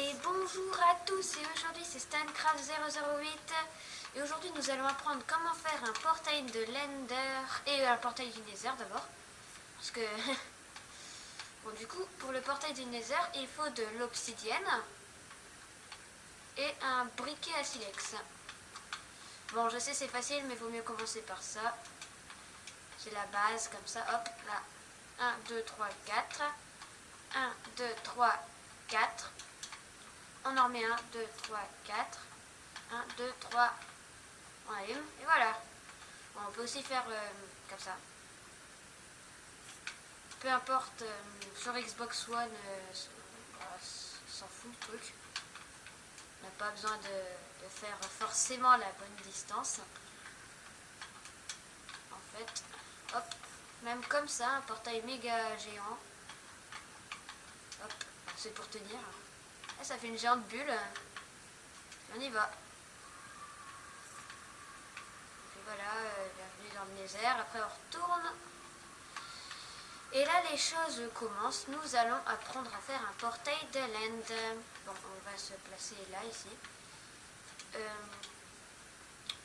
Et bonjour à tous et aujourd'hui c'est Stancraft008 et aujourd'hui nous allons apprendre comment faire un portail de Lender et un portail du Nether d'abord parce que bon du coup pour le portail du Nether il faut de l'obsidienne et un briquet à silex. Bon je sais c'est facile mais vaut mieux commencer par ça. C'est la base comme ça hop là. 1 2 3 4 1 2 3 4 on en remet 1, 2, 3, 4. 1, 2, 3. On allume. Et voilà. on peut aussi faire euh, comme ça. Peu importe, euh, sur Xbox One, euh, s'en fout le truc. On n'a pas besoin de, faire forcément la bonne distance. En fait, hop, même comme ça, un portail méga géant. Hop, c'est pour tenir. Ah, ça fait une géante bulle. On y va. Et voilà, euh, bienvenue dans le Nether. Après, on retourne. Et là, les choses commencent. Nous allons apprendre à faire un portail de land. Bon, on va se placer là, ici. Euh,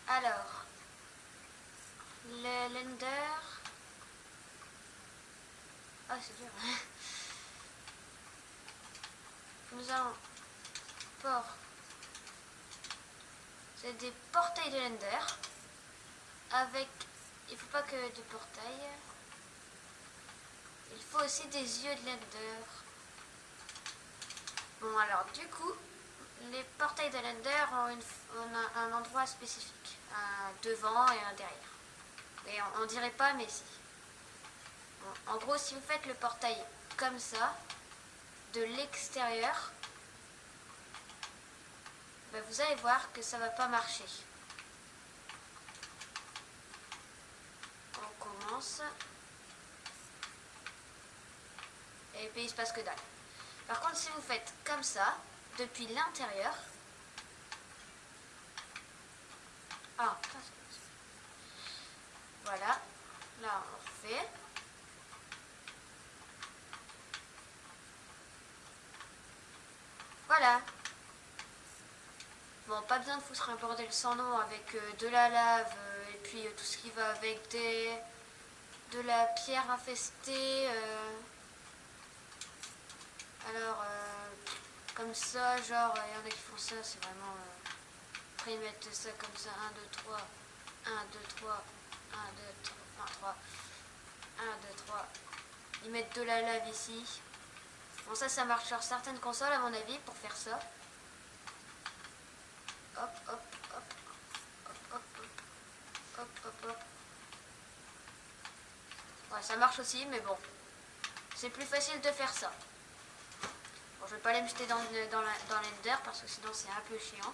alors, le lender... Ah, c'est dur. Nous avons port. C'est des portails de Lender. Avec, il faut pas que de portails. Il faut aussi des yeux de Lender. Bon alors du coup, les portails de Lender ont, un endroit spécifique. Un devant et un derrière. Et on, on dirait pas mais si. en gros si vous faites le portail comme ça, de l'extérieur, ben, vous allez voir que ça va pas marcher. On commence. Et puis il se passe que dalle. Par contre, si vous faites comme ça, depuis l'intérieur, ah, voilà, là on refait. Bon, pas besoin de foutre un bordel sans nom avec euh, de la lave euh, et puis euh, tout ce qui va avec des de la pierre infestée. Alors, comme ça, genre, il y en a qui font ça, c'est vraiment... après, ils mettent ça comme ça, 1, 2, 3, 1, 2, 3, 1, 2, 3, 3, 1, 2, 3. Ils mettent de la lave ici. Bon, ça, ça marche sur certaines consoles, à mon avis, pour faire ça. Hop, hop, hop, hop, hop, hop. Ouais, ça marche aussi, mais bon. C'est plus facile de faire ça. Bon, je vais pas les jeter dans, dans l'Ender, parce que sinon c'est un peu chiant.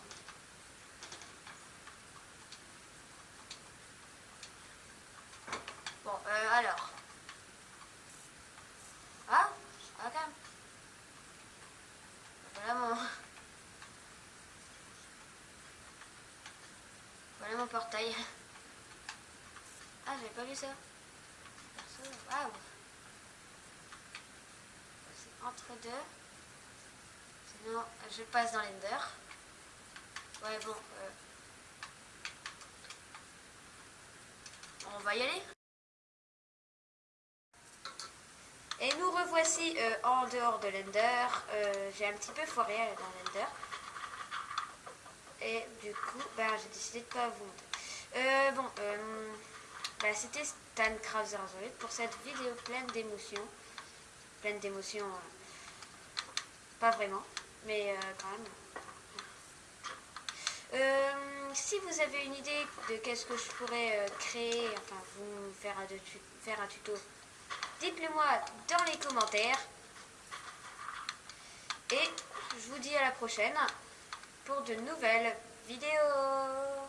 Portail. Ah, j'avais pas vu ça. C'est entre deux. Sinon, je passe dans l'ender. Ouais, bon. Euh, on va y aller. Et nous revoici euh, en dehors de l'ender. Euh, j'ai un petit peu foiré dans l'ender. Et du coup, bah, j'ai décidé de pas vous montrer. Euh, bon, euh, bah, c'était StanCraft 008 pour cette vidéo pleine d'émotions. Pleine d'émotions, euh, pas vraiment, mais quand même. si vous avez une idée de qu'est-ce que je pourrais créer, enfin vous faire faire un tuto, dites-le moi dans les commentaires. Et je vous dis à la prochaine pour de nouvelles vidéos.